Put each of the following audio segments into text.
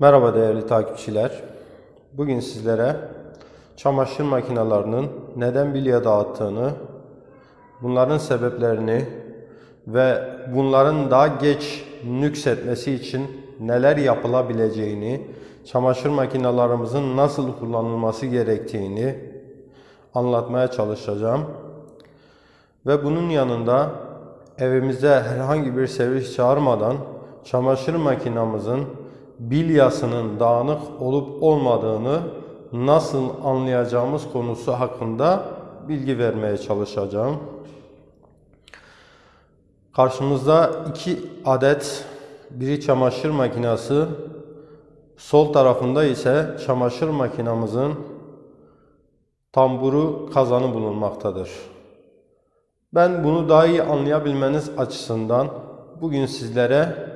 Merhaba değerli takipçiler. Bugün sizlere çamaşır makinelerinin neden bilye dağıttığını, bunların sebeplerini ve bunların daha geç nüksetmesi için neler yapılabileceğini, çamaşır makinelerimizin nasıl kullanılması gerektiğini anlatmaya çalışacağım. Ve bunun yanında evimize herhangi bir servis çağırmadan çamaşır makinamızın bilyasının dağınık olup olmadığını nasıl anlayacağımız konusu hakkında bilgi vermeye çalışacağım. Karşımızda iki adet biri çamaşır makinesi, sol tarafında ise çamaşır makinamızın tamburu kazanı bulunmaktadır. Ben bunu daha iyi anlayabilmeniz açısından bugün sizlere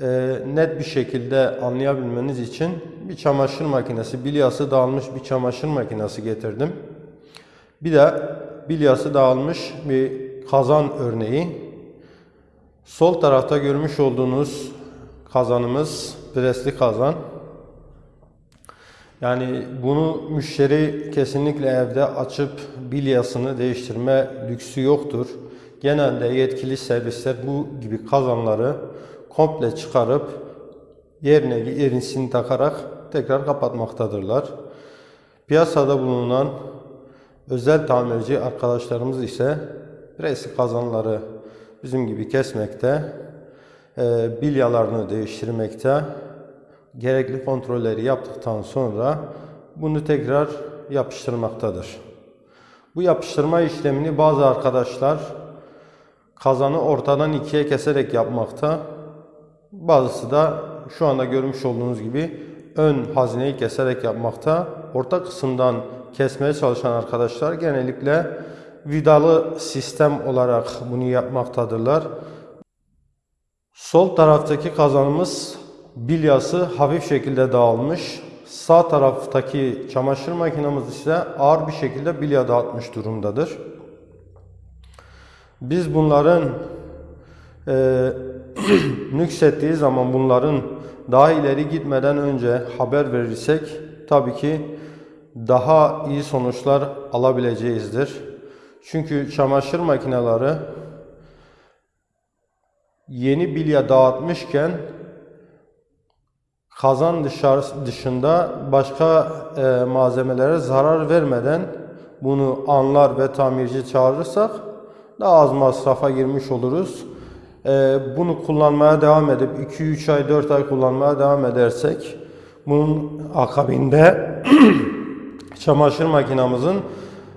e, net bir şekilde anlayabilmeniz için bir çamaşır makinesi, bilyası dağılmış bir çamaşır makinesi getirdim. Bir de bilyası dağılmış bir kazan örneği. Sol tarafta görmüş olduğunuz kazanımız presli kazan. Yani bunu müşteri kesinlikle evde açıp bilyasını değiştirme lüksü yoktur. Genelde yetkili servisler bu gibi kazanları komple çıkarıp yerine yenisini takarak tekrar kapatmaktadırlar. Piyasada bulunan özel tamirci arkadaşlarımız ise presli kazanları bizim gibi kesmekte, e, bilyalarını değiştirmekte, gerekli kontrolleri yaptıktan sonra bunu tekrar yapıştırmaktadır. Bu yapıştırma işlemini bazı arkadaşlar kazanı ortadan ikiye keserek yapmakta. Bazısı da şu anda görmüş olduğunuz gibi ön hazineyi keserek yapmakta. Orta kısımdan kesmeye çalışan arkadaşlar genellikle vidalı sistem olarak bunu yapmaktadırlar. Sol taraftaki kazanımız bilyası hafif şekilde dağılmış. Sağ taraftaki çamaşır makinamız ise ağır bir şekilde bilya dağıtmış durumdadır. Biz bunların e, nüksettiği zaman bunların daha ileri gitmeden önce haber verirsek tabii ki daha iyi sonuçlar alabileceğizdir. Çünkü çamaşır makineleri yeni bilya dağıtmışken kazan dışarı, dışında başka e, malzemelere zarar vermeden bunu anlar ve tamirci çağırırsak daha az masrafa girmiş oluruz. E, bunu kullanmaya devam edip 2-3 ay 4 ay kullanmaya devam edersek bunun akabinde çamaşır makinamızın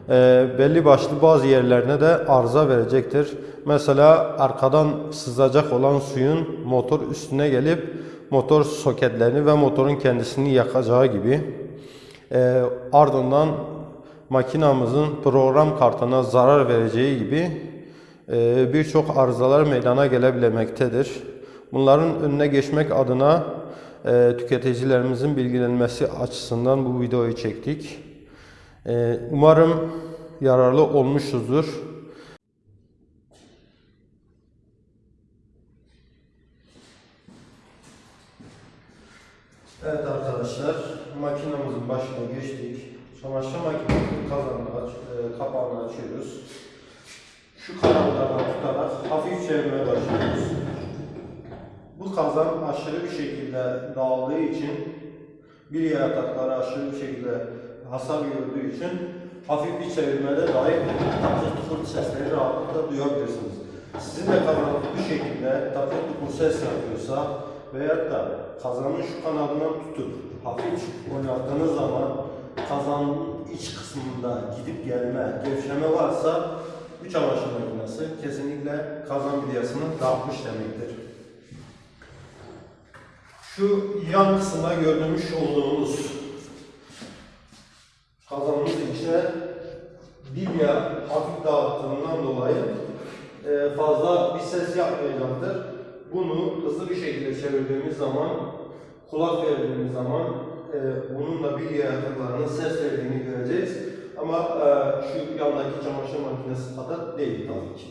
e, belli başlı bazı yerlerine de arıza verecektir. Mesela arkadan sızacak olan suyun motor üstüne gelip motor soketlerini ve motorun kendisini yakacağı gibi e, ardından makinamızın program kartına zarar vereceği gibi birçok arızalar meydana gelebilmektedir. Bunların önüne geçmek adına e, tüketicilerimizin bilgilenmesi açısından bu videoyu çektik. E, umarım yararlı olmuşuzdur. Evet arkadaşlar, makinamızın başına geçtik. Çamaşır makinemizin kazanını e, kapağını açıyoruz. Şu kanallardan tutarak hafif çevirmeye başlıyoruz. Bu kazan aşırı bir şekilde dağıldığı için bir yatakları aşırı bir şekilde hasar gördüğü için hafif bir çevirmede dahi takır tukur sesleri rahatlıkla duyabilirsiniz. Sizin de kazanınız bu şekilde takır tukur ses yapıyorsa veyahut da kazanın şu kanadından tutup hafif oynattığınız zaman kazanın iç kısmında gidip gelme, gevşeme varsa bu çamaşır makinesi kesinlikle kazan bilyasını dağıtmış demektir. Şu yan kısımda görmüş olduğumuz kazanımız içine bilya hafif dağıttığından dolayı e, fazla bir ses yapmayacaktır. Bunu hızlı bir şekilde çevirdiğimiz zaman, kulak verdiğimiz zaman e, bunun da bilya yataklarının ses verdiğini göreceğiz. Ama e, şu yandaki çamaşır makinesi kadar değil tabii ki.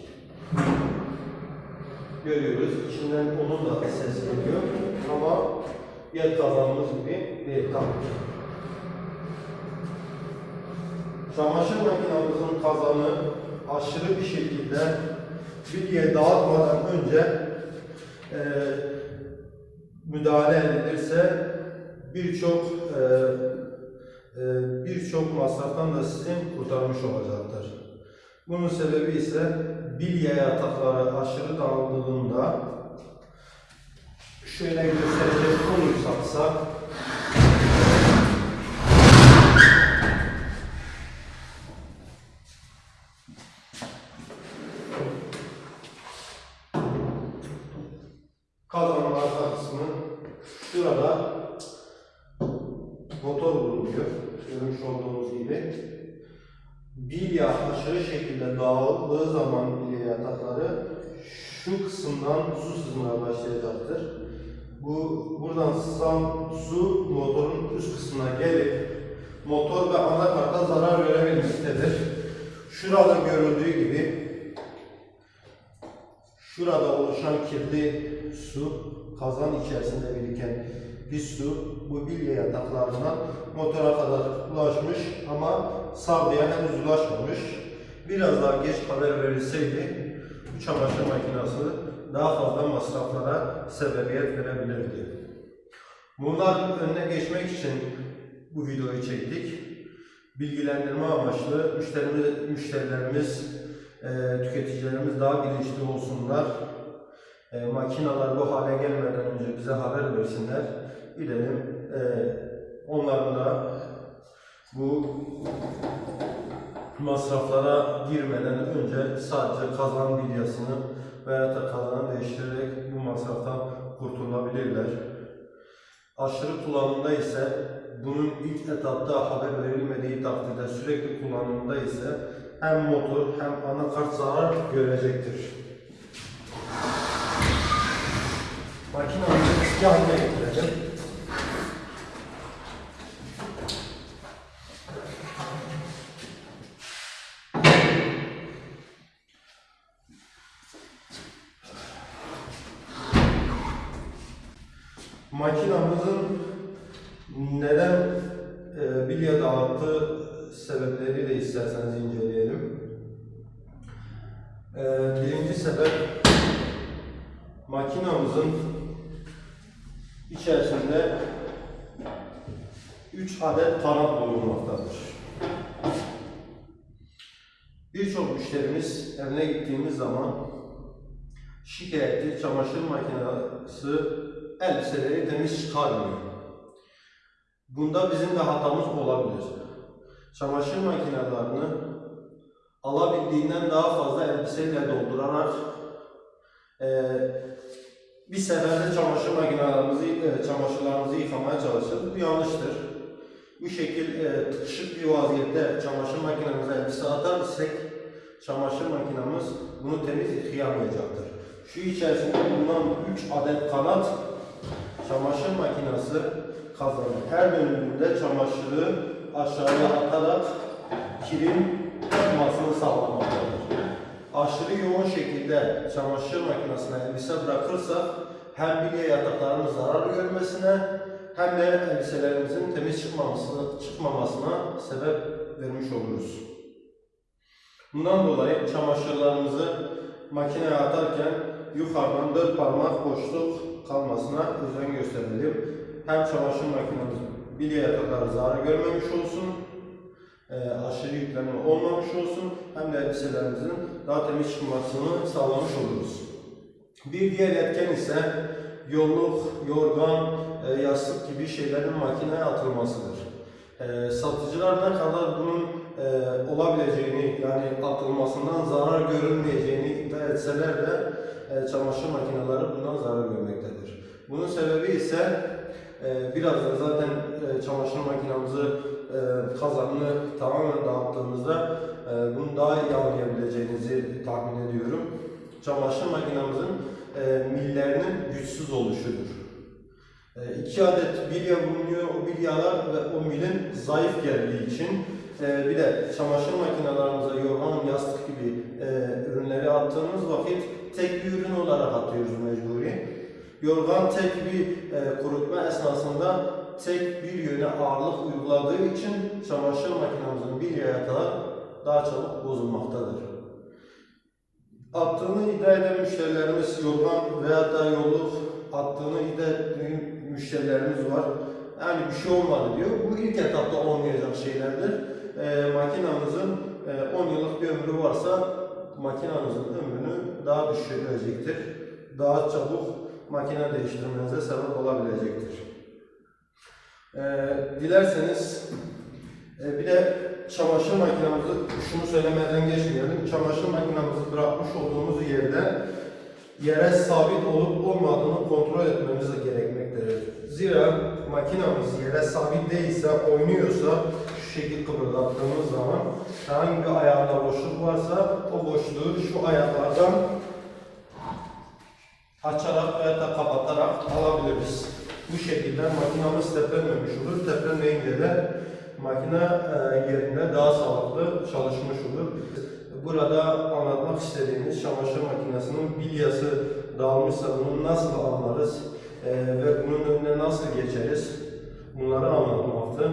Görüyoruz. İçinden onun da ses geliyor. Ama yer kazanımız gibi değil tabii ki. Çamaşır makinamızın kazanı aşırı bir şekilde bilgiye dağıtmadan önce e, müdahale edilirse birçok e, birçok masraftan da sizin kurtarmış olacaktır. Bunun sebebi ise bilye yatakları aşırı dağıldığında şöyle gösterecek olursaksa şu kısımdan su sızmaya başlayacaktır. Bu buradan sızan su motorun üst kısmına gelip motor ve anakarta zarar verebilmektedir. Şurada görüldüğü gibi Şurada oluşan kirli su, kazan içerisinde biriken pis su bu bilye yataklarından motora kadar ulaşmış ama savcıya henüz ulaşmamış. Biraz daha geç haber verilseydi bu çamaşır makinesi daha fazla masraflara sebebiyet verebilirdi. Bunların önüne geçmek için bu videoyu çektik. Bilgilendirme amaçlı müşterimiz, müşterilerimiz e, tüketicilerimiz daha bilinçli olsunlar. E, makineler bu hale gelmeden önce bize haber versinler. Gidelim e, onların da bu masraflara girmeden önce sadece kazan bilyasını veya da kazanı değiştirerek bu masraftan kurtulabilirler. Aşırı kullanımda ise bunun ilk etapta haber verilmediği takdirde sürekli kullanımda ise hem motor hem anakart zarar görecektir. Makinamızı eski haline getirelim. Makinamızın neden e, bilye dağıttığı sebepleri de isterseniz inceleyelim. E, birinci sebep makinamızın içerisinde 3 adet kanat bulunmaktadır. Birçok müşterimiz evine gittiğimiz zaman şikayetli çamaşır makinesi elbiseleri temiz çıkarmıyor. Bunda bizim de hatamız olabilir. Çamaşır makinelerini alabildiğinden daha fazla elbiseyle doldurarak eee bir seferde çamaşır makinelerimizi, e, çamaşırlarımızı yıkamaya çalışırız. Bu yanlıştır. Bu şekil e, tıkışık bir vaziyette çamaşır makinemize elbise atar isek çamaşır makinemiz bunu temiz yıkayamayacaktır. Şu içerisinde bulunan 3 adet kanat çamaşır makinesi kazanır. Her dönümünde çamaşırı aşağıya atarak kirin çıkmasını sağlamaktadır. Aşırı yoğun şekilde çamaşır makinesine elbise bırakırsak hem bilye yataklarının zarar görmesine hem de elbiselerimizin temiz çıkmamasına, çıkmamasına sebep vermiş oluruz. Bundan dolayı çamaşırlarımızı makineye atarken yukarıdan dört parmak boşluk kalmasına özen gösterelim. Hem çamaşır makinemiz bilye yatakları zarar görmemiş olsun, e, aşırı yüklenme olmamış olsun hem de elbiselerimizin daha temiz çıkmasını sağlamış oluruz. Bir diğer etken ise yolluk, yorgan, e, yastık gibi şeylerin makineye atılmasıdır. E, satıcılar ne kadar bunun olabileceğini yani atılmasından zarar görülmeyeceğini iddia etseler de çamaşır makineleri bundan zarar görmektedir. Bunun sebebi ise birazdan zaten e, çamaşır makinamızı e, kazanını tamamen dağıttığımızda e, bunu daha iyi anlayabileceğinizi tahmin ediyorum. Çamaşır makinamızın millerinin güçsüz oluşudur. İki adet bilye bulunuyor. O bilyalar ve o milin zayıf geldiği için e, bir de çamaşır makinelerimize yorgan, yastık gibi ürünleri attığımız vakit tek bir ürün olarak atıyoruz mecburi. Yorgan tek bir e, kurutma esnasında tek bir yöne ağırlık uyguladığı için çamaşır makinemizin bilye kadar daha çabuk bozulmaktadır. Attığını iddia eden müşterilerimiz yorgan veya da yolluk attığını iddia ettiği müşterilerimiz var. Yani bir şey olmadı diyor. Bu ilk etapta olmayacak şeylerdir. E, makinamızın e, 10 yıllık bir ömrü varsa makinamızın ömrünü daha düşürecektir. Daha çabuk makine değiştirmenize sebep olabilecektir. E, dilerseniz e, bir de çamaşır makinamızı şunu söylemeden geçmeyelim. Çamaşır makinamızı bırakmış olduğumuz yerde yere sabit olup olmadığını kontrol etmemiz gerekmektedir. Zira makinamız yere sabit değilse, oynuyorsa şu şekilde kıpırdattığımız zaman herhangi bir ayağında boşluk varsa o boşluğu şu ayaklardan açarak veya da kapatarak alabiliriz. Bu şekilde makinamız teplenmemiş olur. Teplenmeyince de makine e, yerinde daha sağlıklı çalışmış olur. Burada anlatmak istediğimiz çamaşır makinesinin bilyası dağılmışsa bunu nasıl anlarız e, ve bunun önüne nasıl geçeriz bunları anlatmaktı.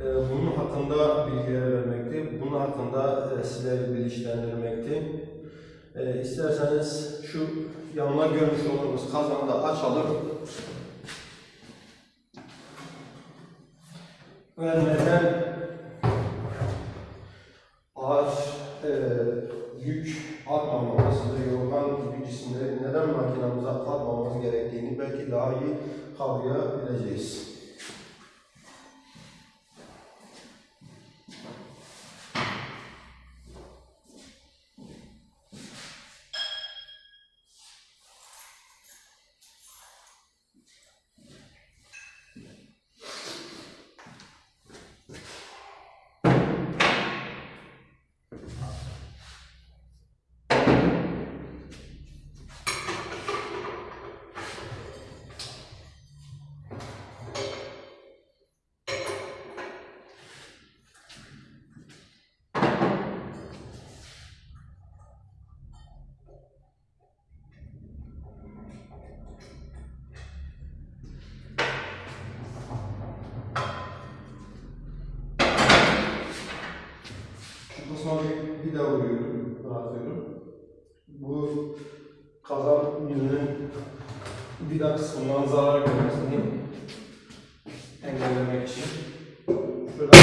E, bunun hakkında bilgiler vermekti. Bunun hakkında sizleri bilinçlendirmekti. E, isterseniz şu yanına görmüş olduğunuz kazanı da açalım. Ve neden ağır e, yük atmamamız ve yorgan gibi neden makinamıza atmamamız gerektiğini belki daha iyi kavrayabileceğiz. Kazan yüzünün vida kısmından zarar görmesini engellemek için. Şurada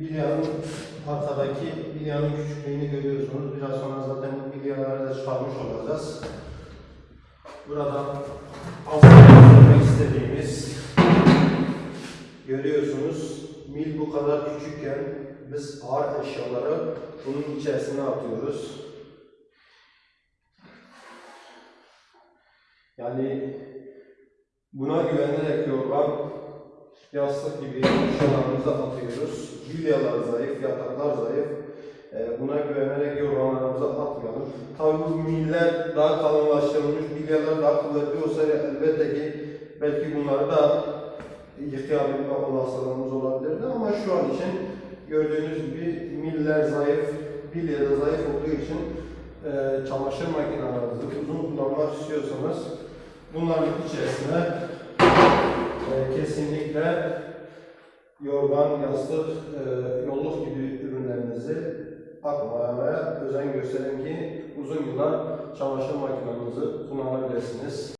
Bilyanın arkadaki bilyanın küçüklüğünü görüyorsunuz. Biraz sonra zaten bilyaları da çıkarmış olacağız. Burada almak istediğimiz görüyorsunuz. Mil bu kadar küçükken biz ağır eşyaları bunun içerisine atıyoruz. Yani buna güvenerek yorgan, yastık gibi eşyalarımızı atıyoruz. Bilyalar zayıf, yataklar zayıf. Ee, buna güvenerek yorganlarımızı atmayalım. Tabii bu miller daha kalınlaştırılmış, bilyalar daha kuvvetli olsaydı elbette ki belki bunları da yıkayabilme olasılığımız olabilirdi ama şu an için gördüğünüz gibi miller zayıf, bilye de zayıf olduğu için e, çamaşır makinelerinizi uzun kullanmak istiyorsanız bunların içerisine e, kesinlikle yorgan, yastık, e, yolluk gibi ürünlerinizi atmamaya özen gösterin ki uzun yıllar çamaşır makinenizi kullanabilirsiniz.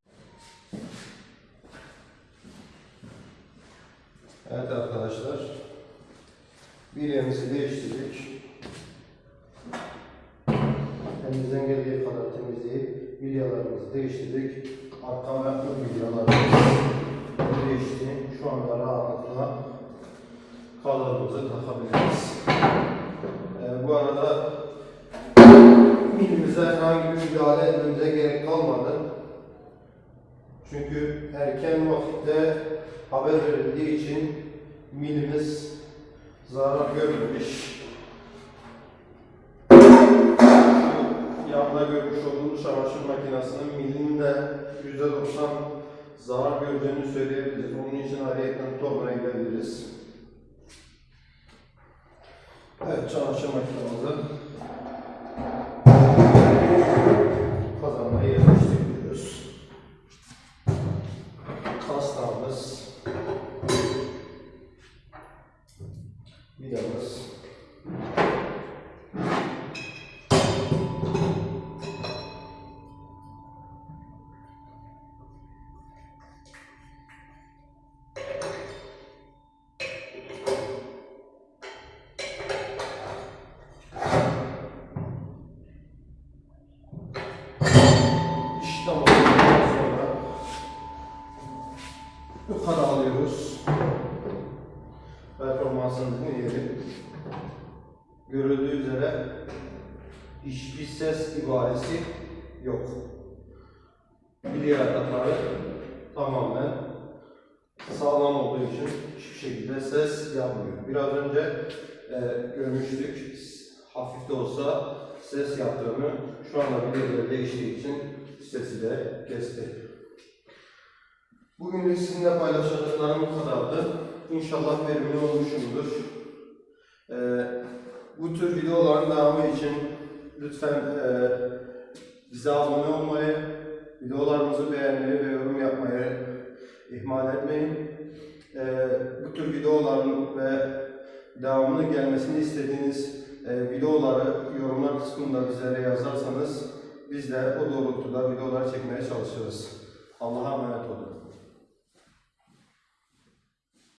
Evet arkadaşlar, bilyemizi değiştirdik. Elimizden geldiği kadar temizleyip bilyalarımızı değiştirdik. Arka ve ön bilyalarımız değişti. Şu anda rahatlıkla kalıbımızı takabiliriz. Ee, bu arada milimize herhangi bir müdahale etmemize gerek kalmadı. Çünkü erken vakitte haber verildiği için milimiz zarar görmemiş. Yanda görmüş olduğumuz çamaşır makinesinin milinin de %90 zarar göreceğini söyleyebiliriz. Onun için ayrıyetten tornaya gidebiliriz. Evet, çamaşır makinamızı yukarı alıyoruz. Performansımızın yeri. Görüldüğü üzere hiçbir ses ibaresi yok. Bilye yatakları tamamen sağlam olduğu için hiçbir şekilde ses yapmıyor. Biraz önce e, görmüştük hafif de olsa ses yaptığını şu anda bilyeleri değiştiği için sesi de kesti. Bugünlük sizinle paylaşacaklarım bu kadardı. İnşallah verimli olmuşumdur. Ee, bu tür videoların devamı için lütfen e, bize abone olmayı, videolarımızı beğenmeyi ve yorum yapmayı ihmal etmeyin. Ee, bu tür videoların ve devamının gelmesini istediğiniz e, videoları yorumlar kısmında bizlere yazarsanız biz de o doğrultuda videolar çekmeye çalışırız. Allah'a emanet olun.